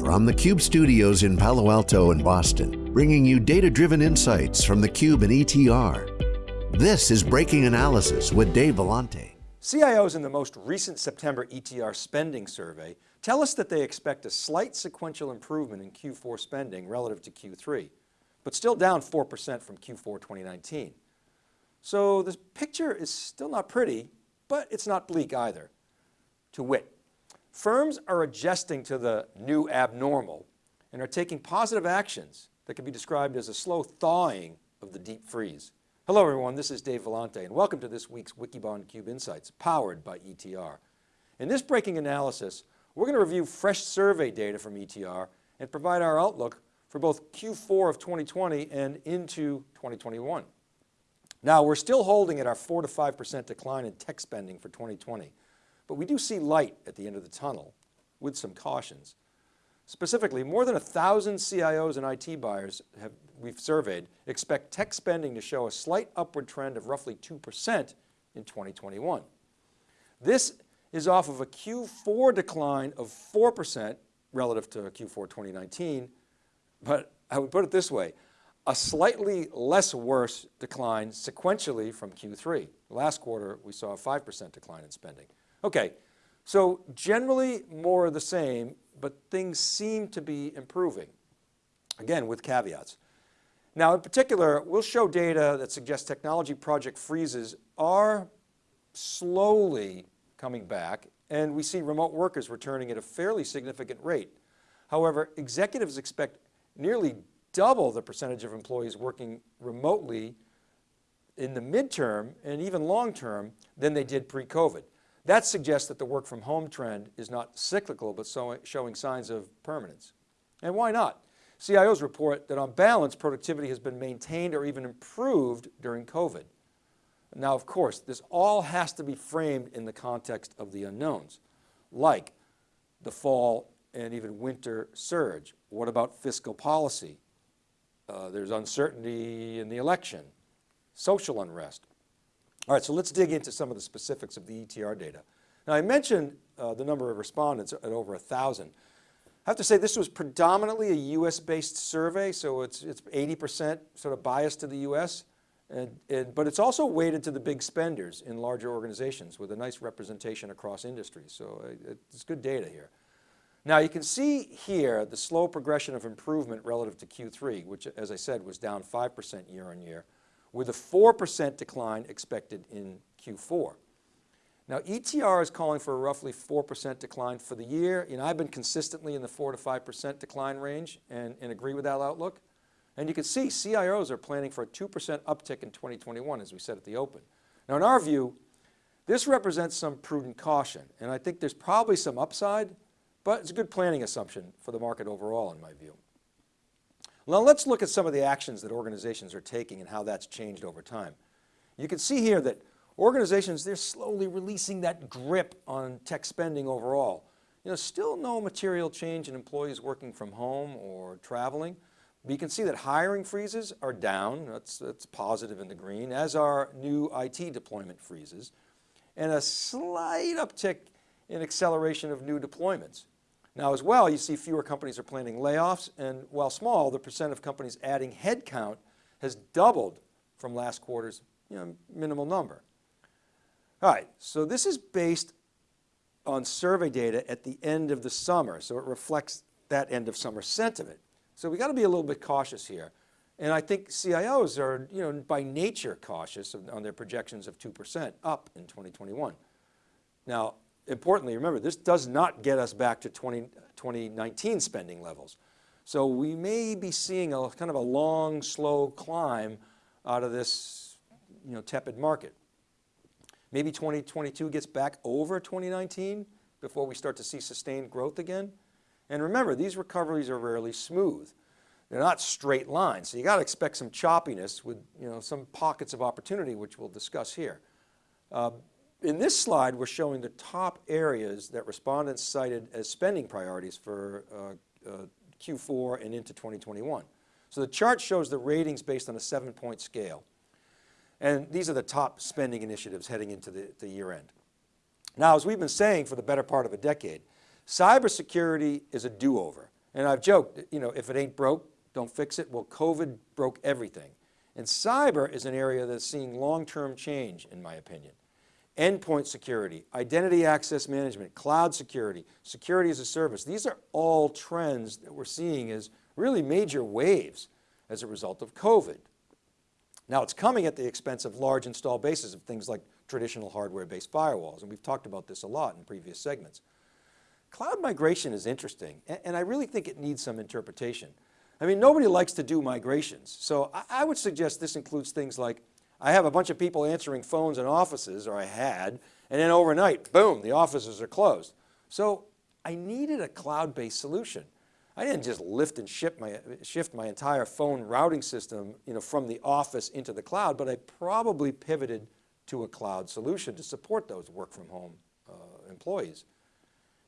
From the Cube studios in Palo Alto and Boston, bringing you data-driven insights from the Cube and ETR. This is Breaking Analysis with Dave Vellante. CIOs in the most recent September ETR spending survey tell us that they expect a slight sequential improvement in Q4 spending relative to Q3, but still down 4% from Q4 2019. So the picture is still not pretty, but it's not bleak either. To wit, Firms are adjusting to the new abnormal and are taking positive actions that can be described as a slow thawing of the deep freeze. Hello everyone, this is Dave Vellante and welcome to this week's Wikibon Cube Insights powered by ETR. In this breaking analysis, we're going to review fresh survey data from ETR and provide our outlook for both Q4 of 2020 and into 2021. Now we're still holding at our 4 to 5% decline in tech spending for 2020. But we do see light at the end of the tunnel with some cautions. Specifically, more than a thousand CIOs and IT buyers have, we've surveyed expect tech spending to show a slight upward trend of roughly 2% in 2021. This is off of a Q4 decline of 4% relative to Q4 2019, but I would put it this way, a slightly less worse decline sequentially from Q3. Last quarter, we saw a 5% decline in spending. Okay, so generally more of the same, but things seem to be improving. Again, with caveats. Now in particular, we'll show data that suggests technology project freezes are slowly coming back and we see remote workers returning at a fairly significant rate. However, executives expect nearly double the percentage of employees working remotely in the midterm and even long term than they did pre-COVID. That suggests that the work from home trend is not cyclical, but showing signs of permanence. And why not? CIOs report that on balance, productivity has been maintained or even improved during COVID. Now, of course, this all has to be framed in the context of the unknowns, like the fall and even winter surge. What about fiscal policy? Uh, there's uncertainty in the election, social unrest, all right, so let's dig into some of the specifics of the ETR data. Now I mentioned uh, the number of respondents at over a thousand. I have to say this was predominantly a US based survey, so it's 80% sort of biased to the US, and, and, but it's also weighted to the big spenders in larger organizations with a nice representation across industries. So uh, it's good data here. Now you can see here the slow progression of improvement relative to Q3, which as I said was down 5% year on year with a 4% decline expected in Q4. Now ETR is calling for a roughly 4% decline for the year. You know, I've been consistently in the 4 to 5% decline range and, and agree with that outlook. And you can see CIOs are planning for a 2% uptick in 2021 as we said at the open. Now in our view, this represents some prudent caution and I think there's probably some upside, but it's a good planning assumption for the market overall in my view. Now let's look at some of the actions that organizations are taking and how that's changed over time. You can see here that organizations, they're slowly releasing that grip on tech spending overall. You know, still no material change in employees working from home or traveling. But you can see that hiring freezes are down, that's, that's positive in the green, as are new IT deployment freezes, and a slight uptick in acceleration of new deployments. Now as well, you see fewer companies are planning layoffs and while small, the percent of companies adding headcount has doubled from last quarter's you know, minimal number. All right, so this is based on survey data at the end of the summer. So it reflects that end of summer sentiment. So we got to be a little bit cautious here. And I think CIOs are, you know, by nature cautious on their projections of 2% up in 2021. Now, importantly, remember, this does not get us back to 20, 2019 spending levels. So we may be seeing a kind of a long, slow climb out of this you know, tepid market. Maybe 2022 gets back over 2019 before we start to see sustained growth again. And remember, these recoveries are rarely smooth. They're not straight lines. So you got to expect some choppiness with you know, some pockets of opportunity, which we'll discuss here. Uh, in this slide, we're showing the top areas that respondents cited as spending priorities for uh, uh, Q4 and into 2021. So the chart shows the ratings based on a seven point scale. And these are the top spending initiatives heading into the, the year end. Now, as we've been saying for the better part of a decade, cybersecurity is a do-over. And I've joked, you know, if it ain't broke, don't fix it. Well, COVID broke everything. And cyber is an area that's seeing long-term change, in my opinion. Endpoint security, identity access management, cloud security, security as a service. These are all trends that we're seeing as really major waves as a result of COVID. Now it's coming at the expense of large install bases of things like traditional hardware-based firewalls, and we've talked about this a lot in previous segments. Cloud migration is interesting, and I really think it needs some interpretation. I mean, nobody likes to do migrations, so I would suggest this includes things like, I have a bunch of people answering phones in offices, or I had, and then overnight, boom, the offices are closed. So I needed a cloud-based solution. I didn't just lift and my, shift my entire phone routing system you know, from the office into the cloud, but I probably pivoted to a cloud solution to support those work from home uh, employees.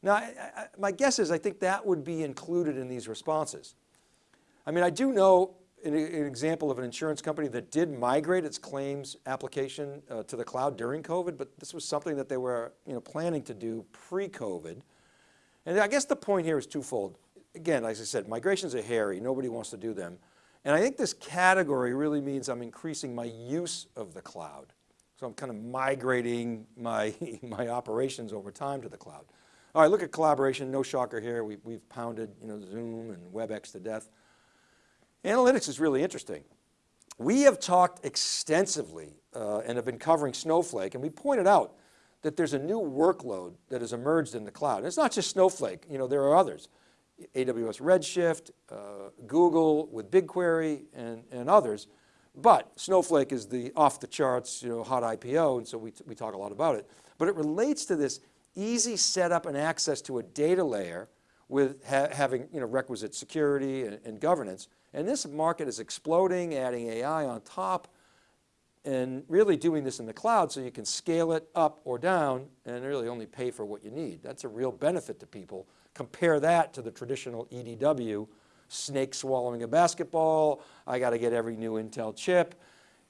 Now, I, I, my guess is I think that would be included in these responses. I mean, I do know an, an example of an insurance company that did migrate its claims application uh, to the cloud during COVID, but this was something that they were you know, planning to do pre-COVID. And I guess the point here is twofold again, as I said, migrations are hairy. Nobody wants to do them. And I think this category really means I'm increasing my use of the cloud. So I'm kind of migrating my, my operations over time to the cloud. All right, look at collaboration, no shocker here. We, we've pounded you know, Zoom and WebEx to death. Analytics is really interesting. We have talked extensively uh, and have been covering Snowflake and we pointed out that there's a new workload that has emerged in the cloud. And it's not just Snowflake, you know, there are others. AWS Redshift, uh, Google with BigQuery and, and others. But Snowflake is the off the charts, you know, hot IPO, and so we, we talk a lot about it. But it relates to this easy setup and access to a data layer with ha having you know, requisite security and, and governance. And this market is exploding, adding AI on top, and really doing this in the cloud so you can scale it up or down and really only pay for what you need. That's a real benefit to people Compare that to the traditional EDW, snake swallowing a basketball, I got to get every new Intel chip.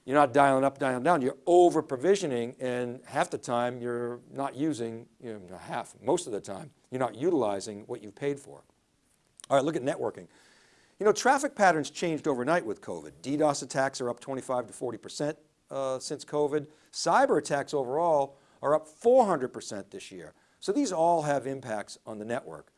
You're not dialing up, dialing down, you're over provisioning and half the time you're not using, you know, half, most of the time, you're not utilizing what you've paid for. All right, look at networking. You know, traffic patterns changed overnight with COVID. DDoS attacks are up 25 to 40% uh, since COVID. Cyber attacks overall are up 400% this year. So these all have impacts on the network.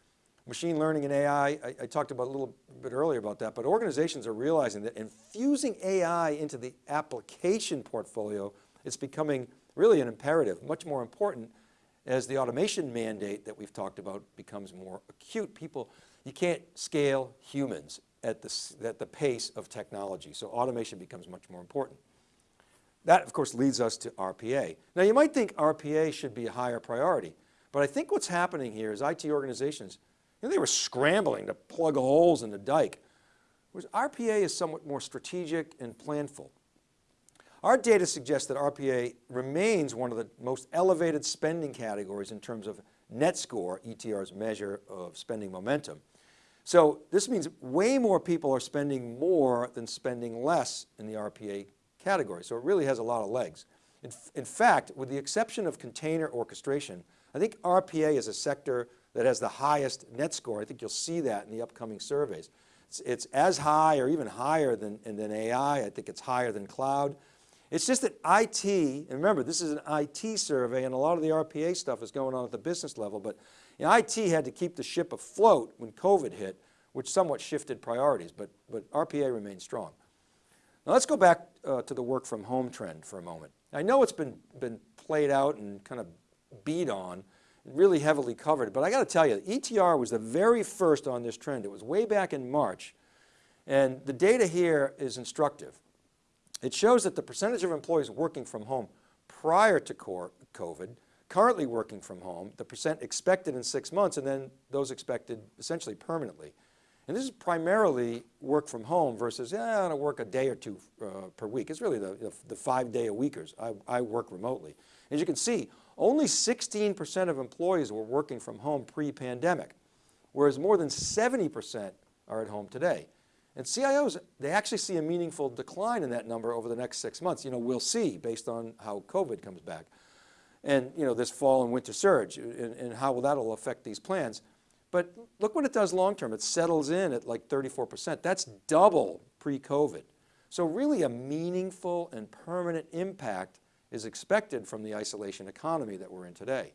Machine learning and AI, I, I, talked about a little bit earlier about that, but organizations are realizing that infusing AI into the application portfolio is becoming really an imperative, much more important as the automation mandate that we've talked about becomes more acute. People, you can't scale humans at the, at the pace of technology, so automation becomes much more important. That of course leads us to RPA. Now you might think RPA should be a higher priority, but I think what's happening here is IT organizations, you know, they were scrambling to plug holes in the dike, whereas RPA is somewhat more strategic and planful. Our data suggests that RPA remains one of the most elevated spending categories in terms of net score, ETR's measure of spending momentum. So this means way more people are spending more than spending less in the RPA category. So it really has a lot of legs. In, in fact, with the exception of container orchestration, I think RPA is a sector that has the highest net score. I think you'll see that in the upcoming surveys. It's, it's as high or even higher than, than AI. I think it's higher than cloud. It's just that IT, and remember this is an IT survey and a lot of the RPA stuff is going on at the business level, but you know, IT had to keep the ship afloat when COVID hit, which somewhat shifted priorities, but, but RPA remains strong. Now let's go back uh, to the work from home trend for a moment. I know it's been, been played out and kind of beat on, really heavily covered. But I got to tell you, ETR was the very first on this trend. It was way back in March. And the data here is instructive. It shows that the percentage of employees working from home prior to COVID, currently working from home, the percent expected in six months, and then those expected essentially permanently. And this is primarily work from home versus, yeah, I'm going to work a day or two uh, per week. It's really the, the, the five day a weekers. I, I work remotely. As you can see, only 16% of employees were working from home pre-pandemic, whereas more than 70% are at home today. And CIOs, they actually see a meaningful decline in that number over the next six months. You know, we'll see based on how COVID comes back. And you know, this fall and winter surge and, and how will that'll affect these plans. But look what it does long-term. It settles in at like 34%. That's double pre-COVID. So really a meaningful and permanent impact is expected from the isolation economy that we're in today.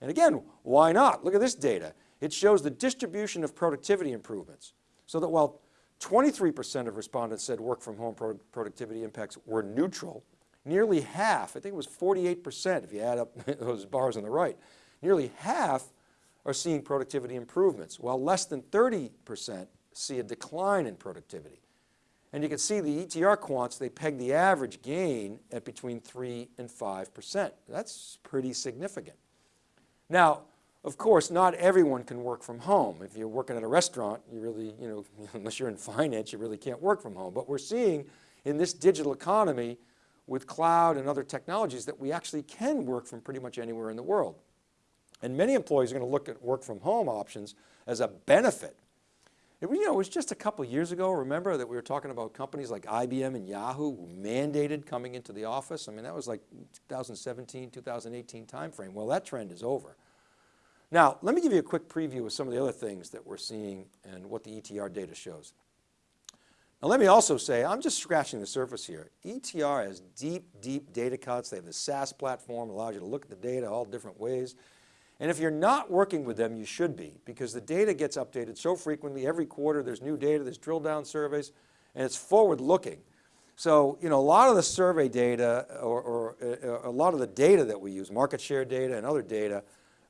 And again, why not? Look at this data. It shows the distribution of productivity improvements. So that while 23% of respondents said work from home productivity impacts were neutral, nearly half, I think it was 48% if you add up those bars on the right, nearly half are seeing productivity improvements, while less than 30% see a decline in productivity. And you can see the ETR quants, they peg the average gain at between three and 5%. That's pretty significant. Now, of course, not everyone can work from home. If you're working at a restaurant, you really, you know, unless you're in finance, you really can't work from home. But we're seeing in this digital economy with cloud and other technologies that we actually can work from pretty much anywhere in the world. And many employees are going to look at work from home options as a benefit. It, you know, it was just a couple years ago, remember that we were talking about companies like IBM and Yahoo who mandated coming into the office. I mean, that was like 2017, 2018 timeframe. Well, that trend is over. Now, let me give you a quick preview of some of the other things that we're seeing and what the ETR data shows. Now let me also say, I'm just scratching the surface here. ETR has deep, deep data cuts. They have the SaaS platform, allows you to look at the data all different ways. And if you're not working with them, you should be because the data gets updated so frequently. Every quarter there's new data, there's drill down surveys, and it's forward looking. So, you know, a lot of the survey data or, or uh, a lot of the data that we use, market share data and other data,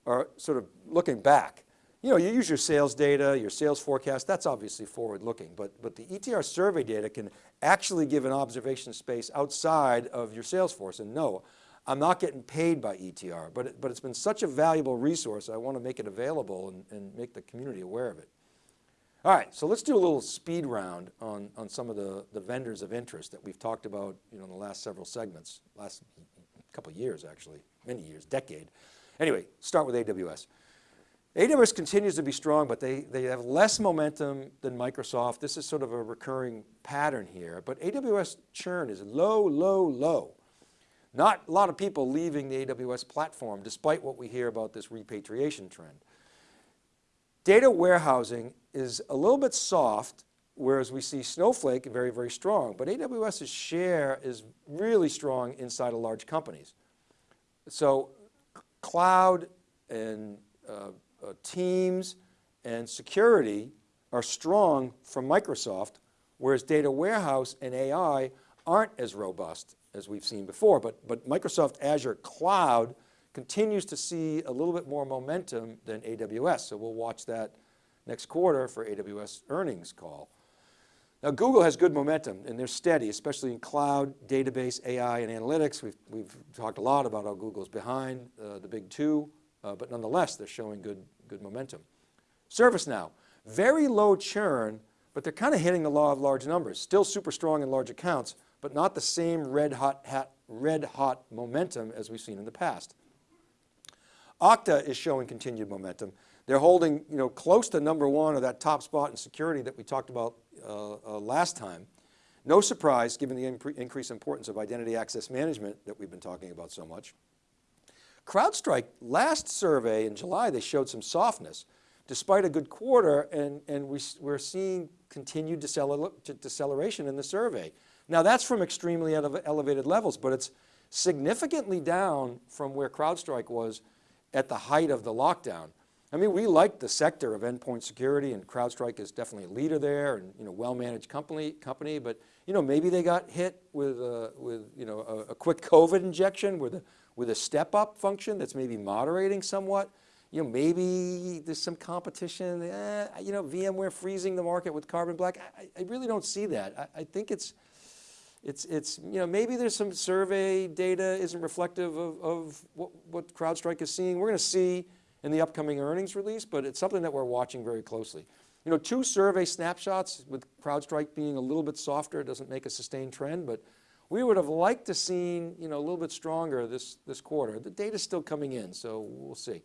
are sort of looking back. You know, you use your sales data, your sales forecast, that's obviously forward looking, but, but the ETR survey data can actually give an observation space outside of your sales force. And no, I'm not getting paid by ETR, but, it, but it's been such a valuable resource. I want to make it available and, and make the community aware of it. All right, so let's do a little speed round on, on some of the, the vendors of interest that we've talked about you know, in the last several segments, last couple years actually, many years, decade. Anyway, start with AWS. AWS continues to be strong, but they, they have less momentum than Microsoft. This is sort of a recurring pattern here, but AWS churn is low, low, low. Not a lot of people leaving the AWS platform despite what we hear about this repatriation trend. Data warehousing is a little bit soft, whereas we see Snowflake very, very strong, but AWS's share is really strong inside of large companies. So cloud and uh, uh, teams and security are strong from Microsoft, whereas data warehouse and AI aren't as robust as we've seen before, but, but Microsoft Azure Cloud continues to see a little bit more momentum than AWS. So we'll watch that next quarter for AWS earnings call. Now Google has good momentum and they're steady, especially in cloud, database, AI, and analytics. We've, we've talked a lot about how Google's behind uh, the big two, uh, but nonetheless, they're showing good, good momentum. ServiceNow, very low churn, but they're kind of hitting the law of large numbers, still super strong in large accounts, but not the same red hot, hat, red hot momentum as we've seen in the past. Okta is showing continued momentum. They're holding you know, close to number one of that top spot in security that we talked about uh, uh, last time. No surprise given the increased importance of identity access management that we've been talking about so much. CrowdStrike, last survey in July, they showed some softness despite a good quarter and, and we, we're seeing continued deceleration in the survey. Now that's from extremely elevated levels, but it's significantly down from where CrowdStrike was at the height of the lockdown. I mean, we like the sector of endpoint security and CrowdStrike is definitely a leader there and you know, well-managed company, company, but you know, maybe they got hit with, a, with you know, a, a quick COVID injection with a, with a step-up function that's maybe moderating somewhat. You know, maybe there's some competition, eh, you know, VMware freezing the market with Carbon Black. I, I really don't see that. I, I think it's, it's, it's, you know, maybe there's some survey data isn't reflective of, of what, what CrowdStrike is seeing. We're going to see in the upcoming earnings release, but it's something that we're watching very closely. You know, two survey snapshots with CrowdStrike being a little bit softer doesn't make a sustained trend, but we would have liked to seen, you know, a little bit stronger this, this quarter. The data's still coming in, so we'll see.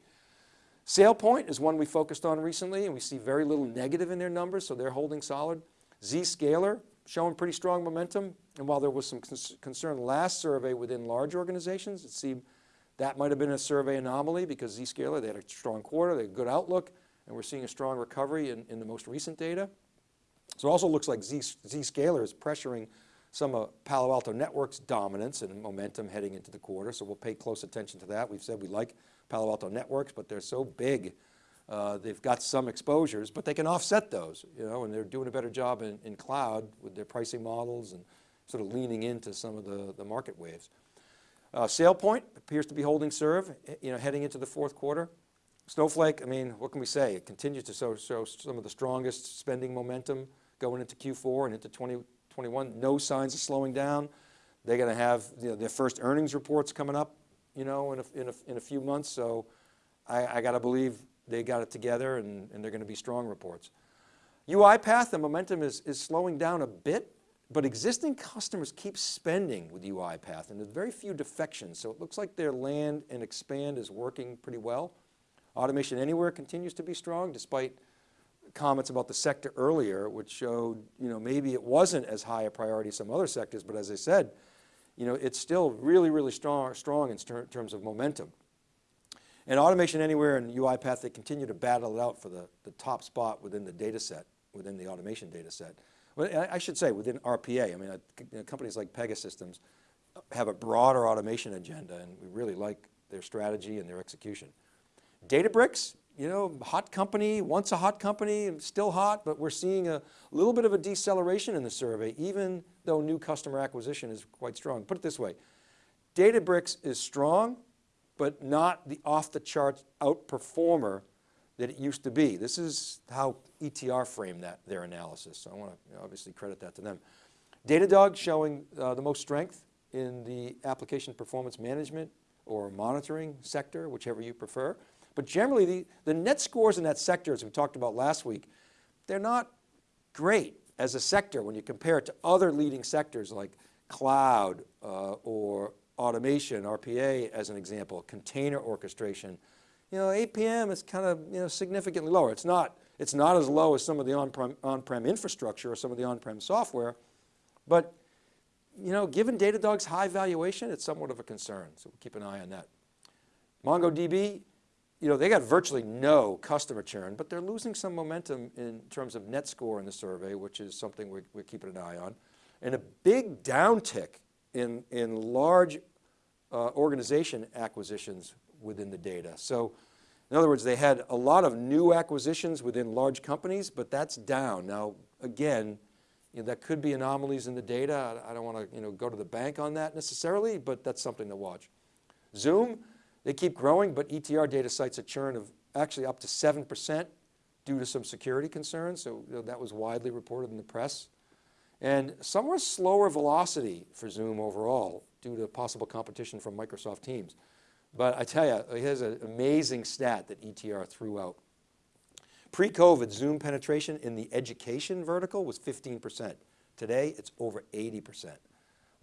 SailPoint is one we focused on recently and we see very little negative in their numbers, so they're holding solid. Zscaler, showing pretty strong momentum. And while there was some concern last survey within large organizations, it seemed that might have been a survey anomaly because Zscaler, they had a strong quarter, they had a good outlook. and we're seeing a strong recovery in, in the most recent data. So it also looks like Z, Zscaler is pressuring some of Palo Alto Networks dominance and momentum heading into the quarter. So we'll pay close attention to that. We've said we like Palo Alto Networks, but they're so big. Uh, they've got some exposures, but they can offset those, you know, and they're doing a better job in, in cloud with their pricing models and sort of leaning into some of the, the market waves. Uh, SailPoint appears to be holding serve, eh, you know, heading into the fourth quarter. Snowflake, I mean, what can we say? It continues to show, show some of the strongest spending momentum going into Q4 and into 2021. No signs of slowing down. They're going to have you know, their first earnings reports coming up, you know, in a, in a, in a few months. So I, I got to believe they got it together and, and they're going to be strong reports. UiPath, the momentum is, is slowing down a bit, but existing customers keep spending with UiPath and there's very few defections. So it looks like their land and expand is working pretty well. Automation Anywhere continues to be strong despite comments about the sector earlier, which showed, you know, maybe it wasn't as high a priority as some other sectors, but as I said, you know, it's still really, really strong, strong in ter terms of momentum. And Automation Anywhere and UiPath, they continue to battle it out for the, the top spot within the data set, within the automation data set. Well, I should say within RPA, I mean, uh, companies like Pegasystems have a broader automation agenda and we really like their strategy and their execution. Databricks, you know, hot company, once a hot company, still hot, but we're seeing a little bit of a deceleration in the survey, even though new customer acquisition is quite strong. Put it this way, Databricks is strong, but not the off the charts outperformer that it used to be. This is how ETR framed that, their analysis. So I want to obviously credit that to them. Datadog showing uh, the most strength in the application performance management or monitoring sector, whichever you prefer. But generally, the, the net scores in that sector, as we talked about last week, they're not great as a sector when you compare it to other leading sectors like cloud uh, or automation, RPA as an example, container orchestration. You know, APM is kind of you know, significantly lower. It's not, it's not as low as some of the on-prem on infrastructure or some of the on-prem software, but you know, given Datadog's high valuation, it's somewhat of a concern. So we'll keep an eye on that. MongoDB, you know, they got virtually no customer churn, but they're losing some momentum in terms of net score in the survey, which is something we're, we're keeping an eye on. And a big downtick in, in large uh, organization acquisitions within the data. So in other words, they had a lot of new acquisitions within large companies, but that's down. Now, again, you know, that could be anomalies in the data. I, I don't want to you know, go to the bank on that necessarily, but that's something to watch. Zoom, they keep growing, but ETR data cites a churn of actually up to 7% due to some security concerns. So that was widely reported in the press. And somewhat slower velocity for Zoom overall due to possible competition from Microsoft Teams. But I tell you, here's an amazing stat that ETR threw out. Pre-COVID, Zoom penetration in the education vertical was 15%. Today, it's over 80%.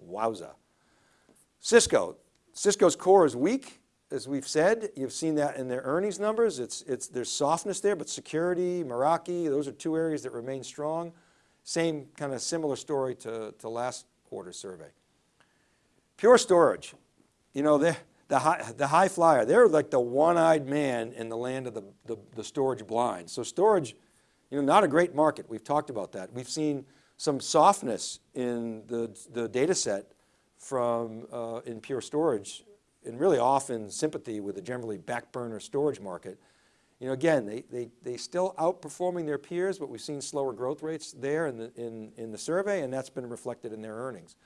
Wowza. Cisco, Cisco's core is weak as we've said, you've seen that in their earnings numbers. It's, it's, there's softness there, but security, Meraki, those are two areas that remain strong. Same kind of similar story to, to last quarter survey. Pure Storage, you know, the, the, high, the high flyer, they're like the one-eyed man in the land of the, the, the storage blind. So storage, you know, not a great market. We've talked about that. We've seen some softness in the, the data set from uh, in Pure Storage and really often sympathy with the generally back burner storage market. You know, again, they, they, they still outperforming their peers, but we've seen slower growth rates there in the, in, in the survey, and that's been reflected in their earnings.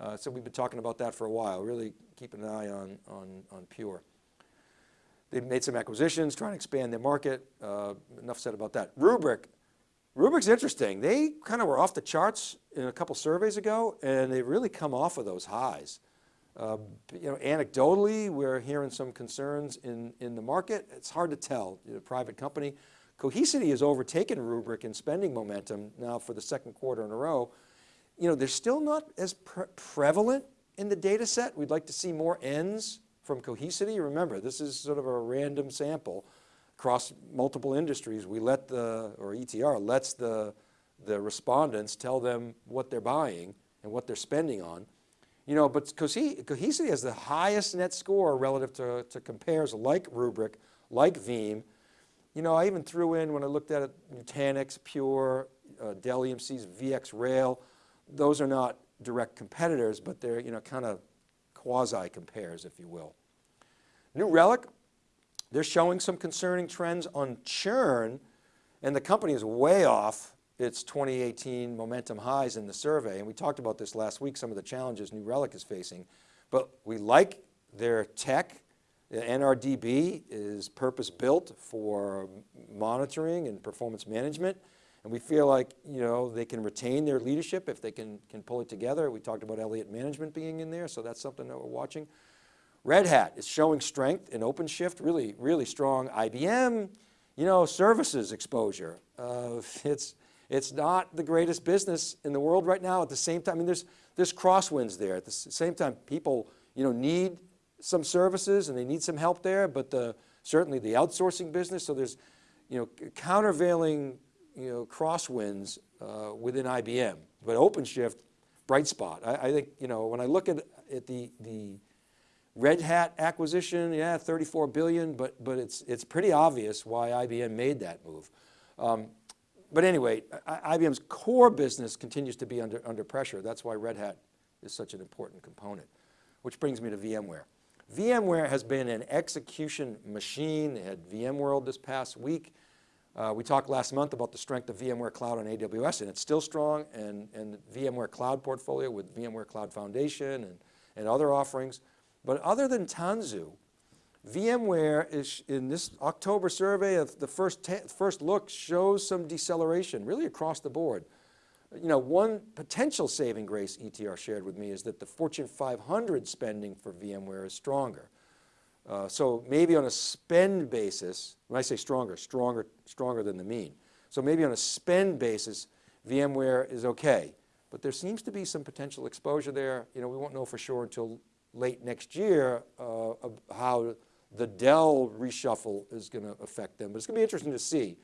Uh, so we've been talking about that for a while, really keeping an eye on, on, on Pure. They've made some acquisitions, trying to expand their market. Uh, enough said about that. Rubrik, Rubrik's interesting. They kind of were off the charts in a couple surveys ago, and they've really come off of those highs. Uh, you know, anecdotally, we're hearing some concerns in, in the market. It's hard to tell, you know, private company. Cohesity has overtaken Rubrik in spending momentum now for the second quarter in a row. You know, they're still not as pre prevalent in the data set. We'd like to see more ends from Cohesity. Remember, this is sort of a random sample across multiple industries. We let the, or ETR lets the, the respondents tell them what they're buying and what they're spending on. You know, but Cohesity has the highest net score relative to, to compares like Rubrik, like Veeam, you know, I even threw in, when I looked at it, Nutanix, Pure, uh, Dell EMC's VxRail, those are not direct competitors, but they're, you know, kind of quasi compares, if you will. New Relic, they're showing some concerning trends on churn, and the company is way off its 2018 momentum highs in the survey. And we talked about this last week, some of the challenges New Relic is facing, but we like their tech. The NRDB is purpose built for monitoring and performance management. And we feel like, you know, they can retain their leadership if they can, can pull it together. We talked about Elliott Management being in there, so that's something that we're watching. Red Hat is showing strength in OpenShift, really, really strong. IBM, you know, services exposure. Uh, it's, it's not the greatest business in the world right now. At the same time, I mean, there's, there's crosswinds there. At the same time, people, you know, need some services and they need some help there, but the, certainly the outsourcing business, so there's, you know, countervailing you know, crosswinds uh, within IBM. But OpenShift, bright spot. I, I, think, you know, when I look at, at the, the Red Hat acquisition, yeah, 34 billion, but, but it's, it's pretty obvious why IBM made that move. Um, but anyway, IBM's core business continues to be under, under pressure. That's why Red Hat is such an important component, which brings me to VMware. VMware has been an execution machine. They had VMworld this past week. Uh, we talked last month about the strength of VMware Cloud on AWS and it's still strong and, and VMware Cloud portfolio with VMware Cloud Foundation and, and other offerings. But other than Tanzu, VMware is in this October survey of the first, first look shows some deceleration really across the board. You know, one potential saving grace ETR shared with me is that the Fortune 500 spending for VMware is stronger. Uh, so maybe on a spend basis, when I say stronger, stronger, stronger than the mean. So maybe on a spend basis, VMware is okay, but there seems to be some potential exposure there. You know, we won't know for sure until late next year uh, how the Dell reshuffle is going to affect them. But it's going to be interesting to see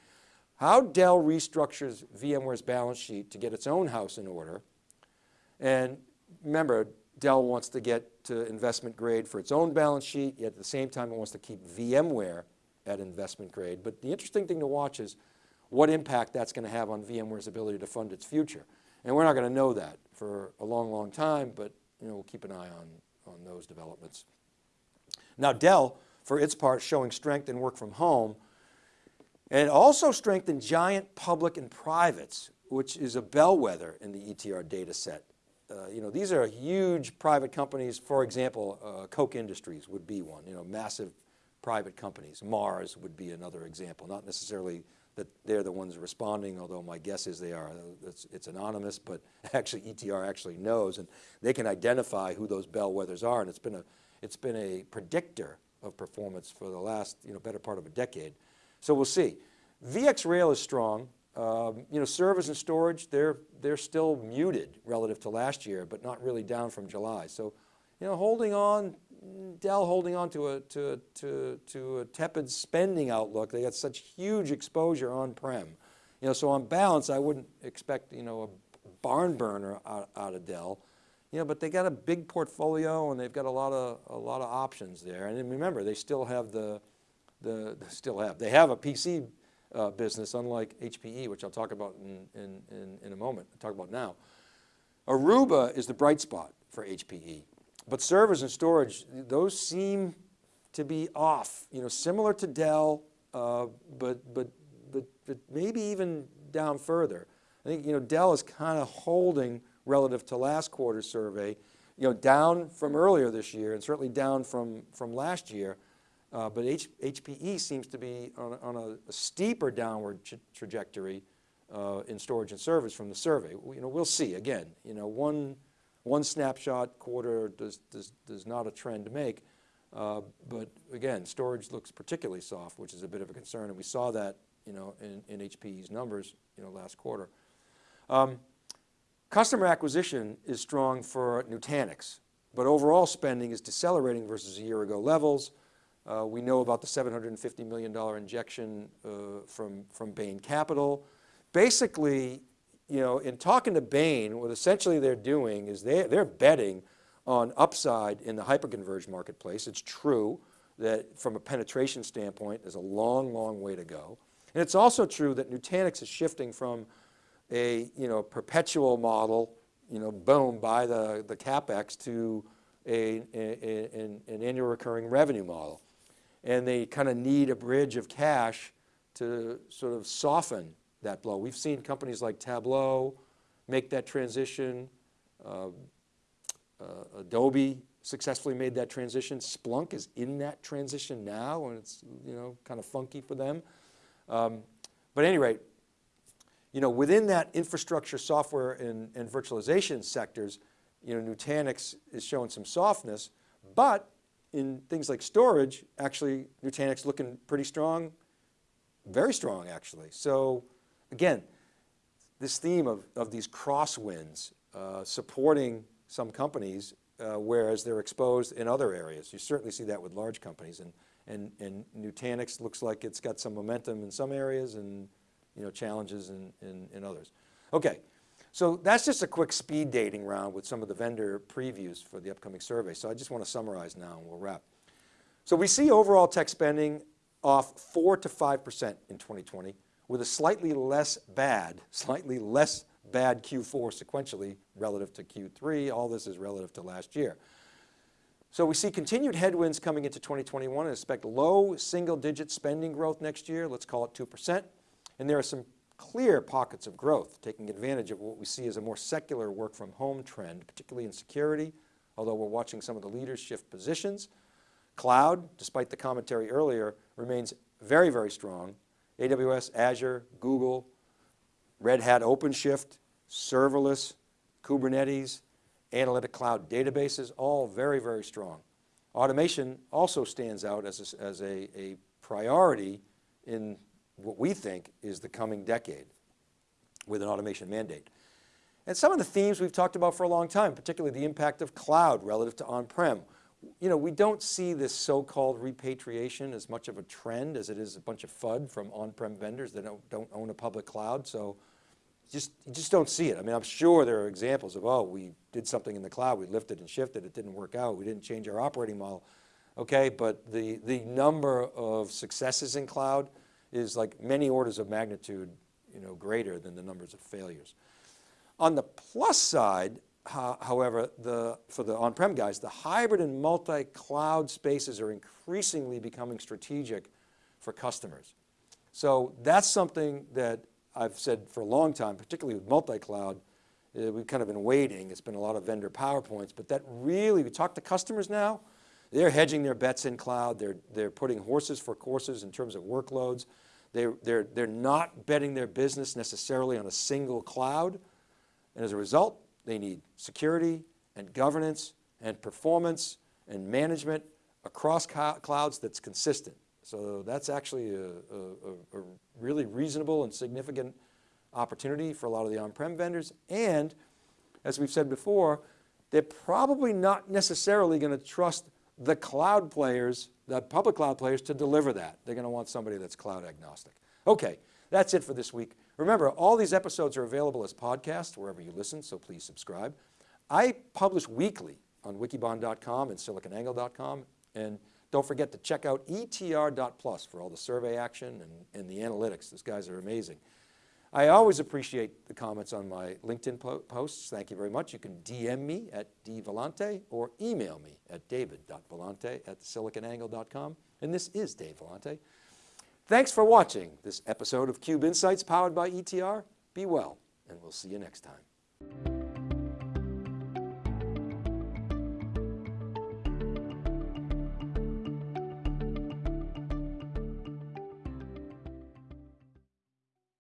how Dell restructures VMware's balance sheet to get its own house in order. And remember, Dell wants to get to investment grade for its own balance sheet, yet at the same time it wants to keep VMware at investment grade. But the interesting thing to watch is what impact that's going to have on VMware's ability to fund its future. And we're not going to know that for a long, long time, but you know, we'll keep an eye on, on those developments. Now Dell, for its part, showing strength in work from home, and also strength in giant public and privates, which is a bellwether in the ETR data set. Uh, you know, these are huge private companies. For example, uh, Koch Industries would be one, you know, massive private companies. Mars would be another example, not necessarily that they're the ones responding, although my guess is they are. It's, it's, anonymous, but actually ETR actually knows and they can identify who those bellwethers are and it's been a, it's been a predictor of performance for the last, you know, better part of a decade. So we'll see. VxRail is strong. Um, you know, servers and storage, they're, they're still muted relative to last year, but not really down from July. So, you know, holding on, Dell holding on to a, to, to, to a tepid spending outlook. They got such huge exposure on-prem. You know, so on balance, I wouldn't expect, you know, a barn burner out, out of Dell. You know, but they got a big portfolio and they've got a lot of, a lot of options there. And remember, they still have the, the, still have, they have a PC uh, business, unlike HPE, which I'll talk about in, in, in, in a moment, I'll talk about now. Aruba is the bright spot for HPE, but servers and storage, those seem to be off, you know, similar to Dell, uh, but, but, but, but maybe even down further. I think, you know, Dell is kind of holding relative to last quarter's survey, you know, down from earlier this year and certainly down from, from last year, uh, but H HPE seems to be on, on a, a, steeper downward trajectory uh, in storage and service from the survey. We, you know, we'll see again, you know, one, one snapshot quarter does, does, does not a trend to make. Uh, but again, storage looks particularly soft, which is a bit of a concern. And we saw that, you know, in, in HPE's numbers, you know, last quarter. Um, customer acquisition is strong for Nutanix, but overall spending is decelerating versus a year ago levels. Uh, we know about the $750 million injection uh, from, from Bain Capital. Basically, you know, in talking to Bain, what essentially they're doing is they, they're betting on upside in the hyperconverged marketplace. It's true. that from a penetration standpoint, there's a long, long way to go. And it's also true that Nutanix is shifting from a you know, perpetual model, you know, boom, buy the, the CapEx to a, a, an, an annual recurring revenue model. And they kind of need a bridge of cash to sort of soften that blow. We've seen companies like Tableau make that transition. Uh, uh, Adobe successfully made that transition. Splunk is in that transition now and it's you know, kind of funky for them. Um, but at any rate, you know, within that infrastructure software and, and virtualization sectors, you know, Nutanix is showing some softness, but in things like storage, actually Nutanix looking pretty strong, very strong actually. So again, this theme of, of these crosswinds uh, supporting some companies, uh, whereas they're exposed in other areas. You certainly see that with large companies and, and, and Nutanix looks like it's got some momentum in some areas and you know, challenges in, in, in others. Okay, so that's just a quick speed dating round with some of the vendor previews for the upcoming survey. So I just want to summarize now and we'll wrap. So we see overall tech spending off four to 5% in 2020 with a slightly less bad, slightly less bad Q4 sequentially relative to Q3. All this is relative to last year. So we see continued headwinds coming into 2021 and expect low single digit spending growth next year. Let's call it 2%. And there are some clear pockets of growth, taking advantage of what we see as a more secular work from home trend, particularly in security, although we're watching some of the leaders shift positions. Cloud, despite the commentary earlier, remains very, very strong. AWS, Azure, Google, Red Hat OpenShift, serverless, Kubernetes, analytic cloud databases, all very, very strong. Automation also stands out as a, as a, a priority in what we think is the coming decade with an automation mandate. And some of the themes we've talked about for a long time, particularly the impact of cloud relative to on-prem. You know, we don't see this so-called repatriation as much of a trend as it is a bunch of FUD from on-prem vendors that don't, don't own a public cloud. So just, you just don't see it. I mean, I'm sure there are examples of, oh, we did something in the cloud, we lifted and shifted, it didn't work out, we didn't change our operating model. Okay, but the, the number of successes in cloud is like many orders of magnitude you know, greater than the numbers of failures. On the plus side, however, the, for the on-prem guys, the hybrid and multi-cloud spaces are increasingly becoming strategic for customers. So that's something that I've said for a long time, particularly with multi-cloud, uh, we've kind of been waiting. It's been a lot of vendor PowerPoints, but that really, we talk to customers now, they're hedging their bets in cloud. They're, they're putting horses for courses in terms of workloads. They're, they're, they're not betting their business necessarily on a single cloud. And as a result, they need security and governance and performance and management across clouds that's consistent. So that's actually a, a, a, really reasonable and significant opportunity for a lot of the on-prem vendors. And as we've said before, they're probably not necessarily going to trust the cloud players, the public cloud players to deliver that. They're going to want somebody that's cloud agnostic. Okay, that's it for this week. Remember, all these episodes are available as podcasts wherever you listen, so please subscribe. I publish weekly on wikibon.com and siliconangle.com. And don't forget to check out etr.plus for all the survey action and, and the analytics. These guys are amazing. I always appreciate the comments on my LinkedIn po posts. Thank you very much. You can DM me at dvellante or email me at david.vellante at siliconangle.com. And this is Dave Vellante. Thanks for watching this episode of Cube Insights powered by ETR. Be well, and we'll see you next time.